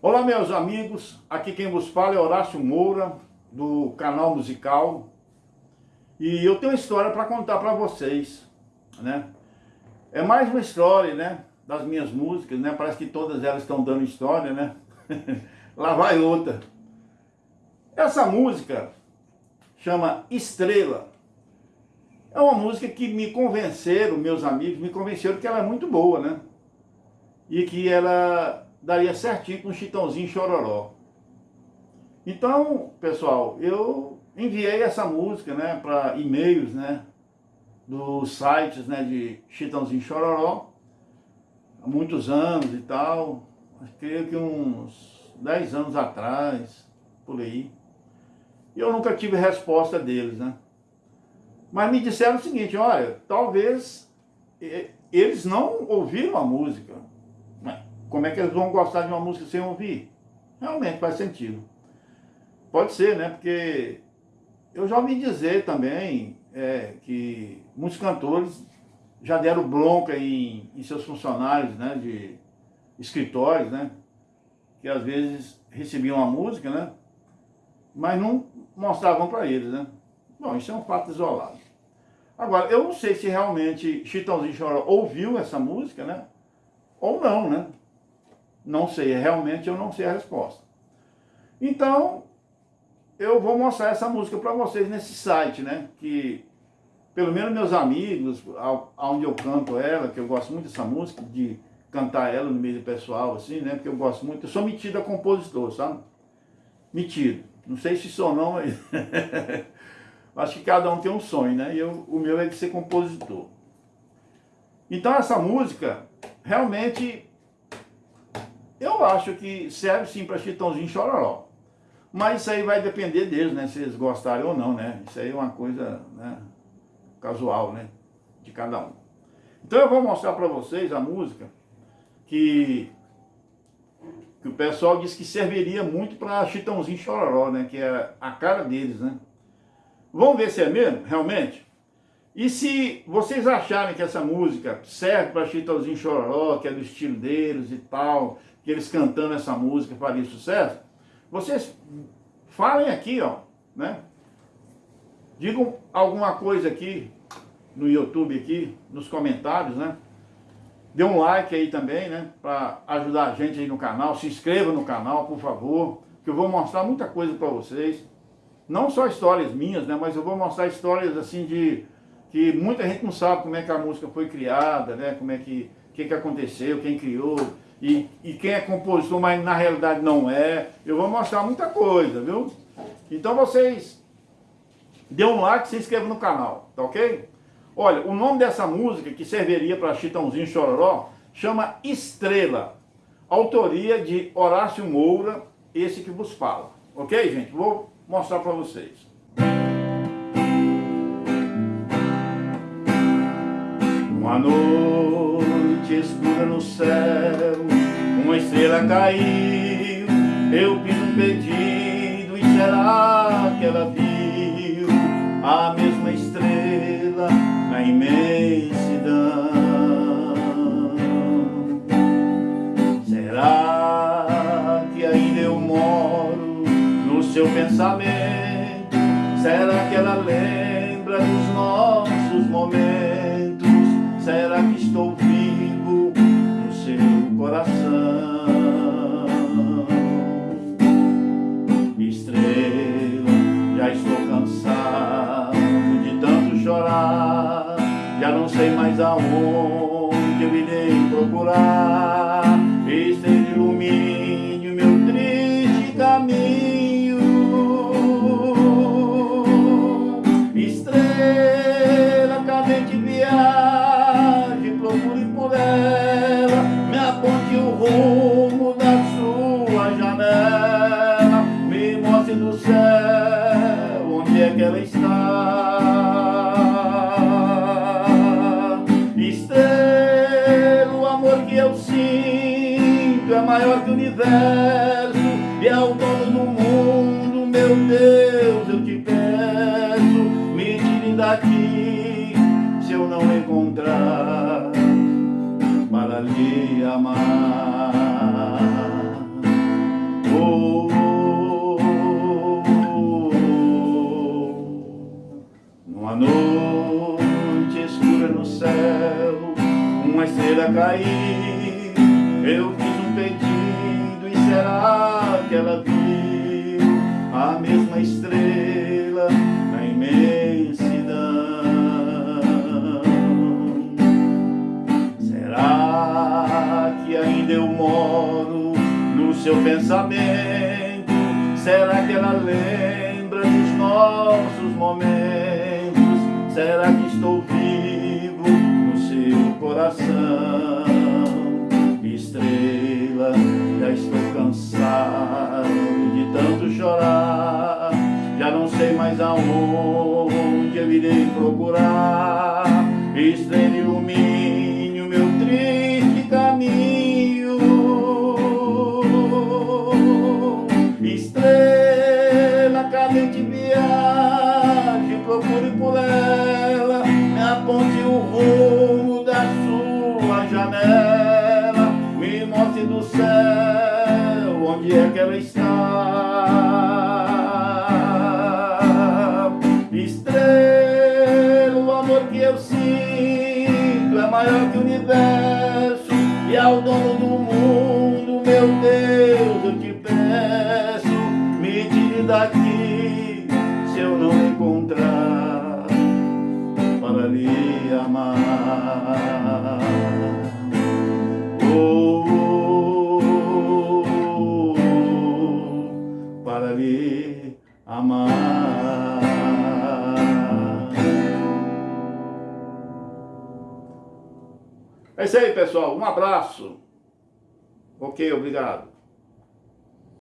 Olá meus amigos, aqui quem vos fala é Horácio Moura, do canal musical E eu tenho uma história para contar para vocês, né? É mais uma história, né? Das minhas músicas, né? Parece que todas elas estão dando história, né? Lá vai outra Essa música chama Estrela É uma música que me convenceram, meus amigos, me convenceram que ela é muito boa, né? E que ela daria certinho com chitãozinho chororó. Então, pessoal, eu enviei essa música, né, para e-mails, né, dos sites, né, de Chitãozinho Chororó, há muitos anos e tal, creio que uns 10 anos atrás, por aí. E eu nunca tive resposta deles, né. Mas me disseram o seguinte, olha, talvez eles não ouviram a música, como é que eles vão gostar de uma música sem ouvir? Realmente faz sentido. Pode ser, né? Porque eu já ouvi dizer também é, que muitos cantores já deram bronca em, em seus funcionários, né? De escritórios, né? Que às vezes recebiam a música, né? Mas não mostravam para eles, né? Bom, isso é um fato isolado. Agora, eu não sei se realmente Chitãozinho Choró ouviu essa música, né? Ou não, né? Não sei, realmente eu não sei a resposta. Então, eu vou mostrar essa música para vocês nesse site, né? Que, pelo menos meus amigos, aonde eu canto ela, que eu gosto muito dessa música, de cantar ela no meio pessoal, assim, né? Porque eu gosto muito, eu sou metido a compositor, sabe? Metido. Não sei se sou não, mas... Acho que cada um tem um sonho, né? E eu, o meu é de ser compositor. Então essa música, realmente, eu acho que serve sim para Chitãozinho Chororó. Mas isso aí vai depender deles, né? Se eles gostarem ou não, né? Isso aí é uma coisa né, casual, né? De cada um. Então eu vou mostrar para vocês a música que, que o pessoal disse que serviria muito para Chitãozinho Chororó, né? Que é a cara deles, né? Vamos ver se é mesmo, realmente? E se vocês acharem que essa música serve para Chitãozinho Chororó, que é do estilo deles e tal, que eles cantando essa música faria sucesso, vocês falem aqui, ó, né? Digam alguma coisa aqui no YouTube aqui, nos comentários, né? Dê um like aí também, né? Para ajudar a gente aí no canal. Se inscreva no canal, por favor, que eu vou mostrar muita coisa para vocês. Não só histórias minhas, né? Mas eu vou mostrar histórias assim de que muita gente não sabe como é que a música foi criada, né? Como é que, que, que aconteceu, quem criou, e, e quem é compositor, mas na realidade não é. Eu vou mostrar muita coisa, viu? Então vocês dê um like e se inscrevam no canal, tá ok? Olha, o nome dessa música que serviria para Chitãozinho Chororó chama Estrela. Autoria de Horácio Moura, esse que vos fala. Ok, gente? Vou mostrar para vocês. Uma noite escura no céu Estrela caiu Eu fiz um pedido E será que ela viu A mesma estrela Na imensidão? Será que ainda eu moro No seu pensamento aonde eu irei procurar. Estrela, ilumine o meu triste caminho. Maior que o universo e ao dono do mundo, meu Deus, eu te peço, me tire daqui se eu não encontrar para lhe amar. Oh, Numa noite escura no céu, uma estrela caiu que ela viu a mesma estrela na imensidão? Será que ainda eu moro no seu pensamento? Será que ela lembra dos nossos momentos? Será que estou vivo no seu coração? Chorar. Já não sei mais aonde eu irei procurar. Estrela ilumine o meu triste caminho. Estrela cadente viagem, procure por ela, me aponte o rumo da sua janela, me mostre do céu onde é que ela está. O amor que eu sinto é maior que o universo e ao dono do mundo, meu Deus, eu te peço, me tire daqui se eu não encontrar para lhe amar. Oh, oh, oh, oh, para lhe amar. É isso aí, pessoal. Um abraço. Ok, obrigado.